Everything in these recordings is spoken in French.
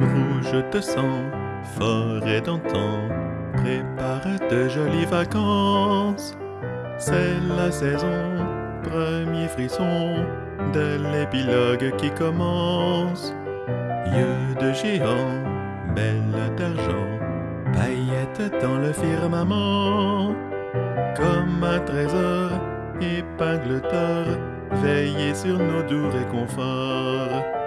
je te sens, forêt d'antan, prépare de jolies vacances. C'est la saison, premier frisson de l'épilogue qui commence. Yeux de géant, belle d'argent, paillettes dans le firmament. Comme un trésor, épingle d'or, veillez sur nos doux réconforts.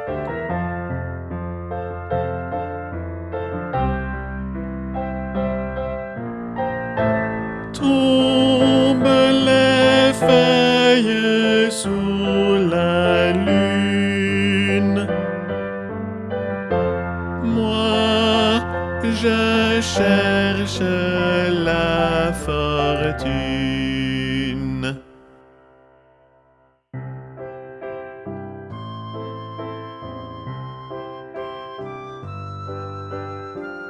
Sous la lune. Moi, je cherche la fortune.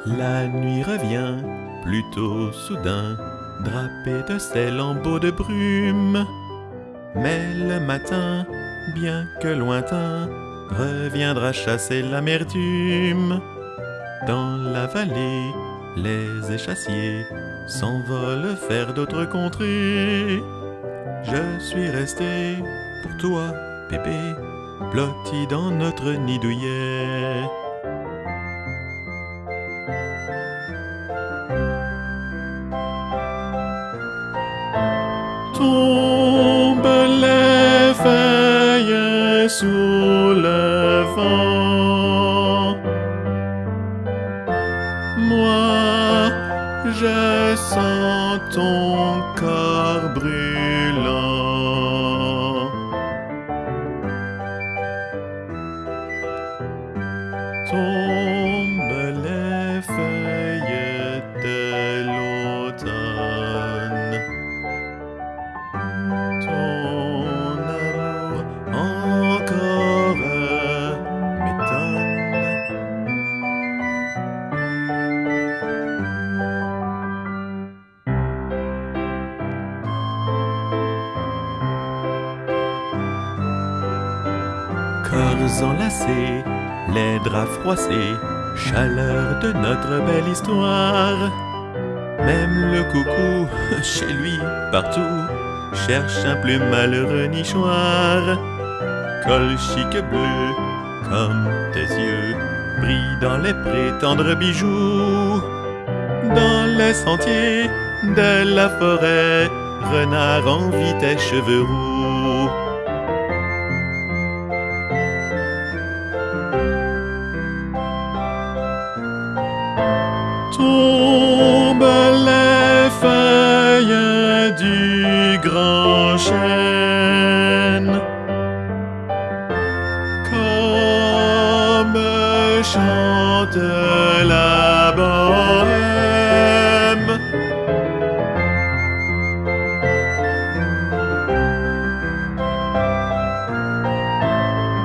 La nuit revient, plutôt soudain, drapé de ses lambeaux de brume. Mais le matin, bien que lointain, reviendra chasser l'amertume. Dans la vallée, les échassiers s'envolent vers d'autres contrées. Je suis resté pour toi, bébé, blotti dans notre nid douillet. Feuilles sous le vent. Moi, je sens ton corps brûlant. Corps enlacés, les draps froissés, chaleur de notre belle histoire. Même le coucou, chez lui, partout, cherche un plus malheureux nichoir. Col chic bleu, comme tes yeux, brille dans les prétendres bijoux. Dans les sentiers de la forêt, renard envie tes cheveux roux. Grand chêne Comme chante la bohème.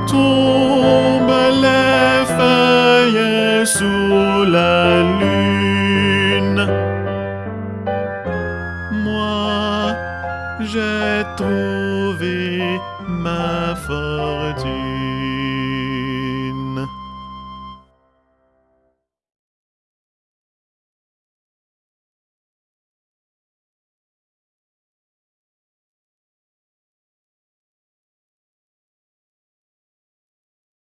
Tombent les feuilles sous la j'ai trouvé ma fortune.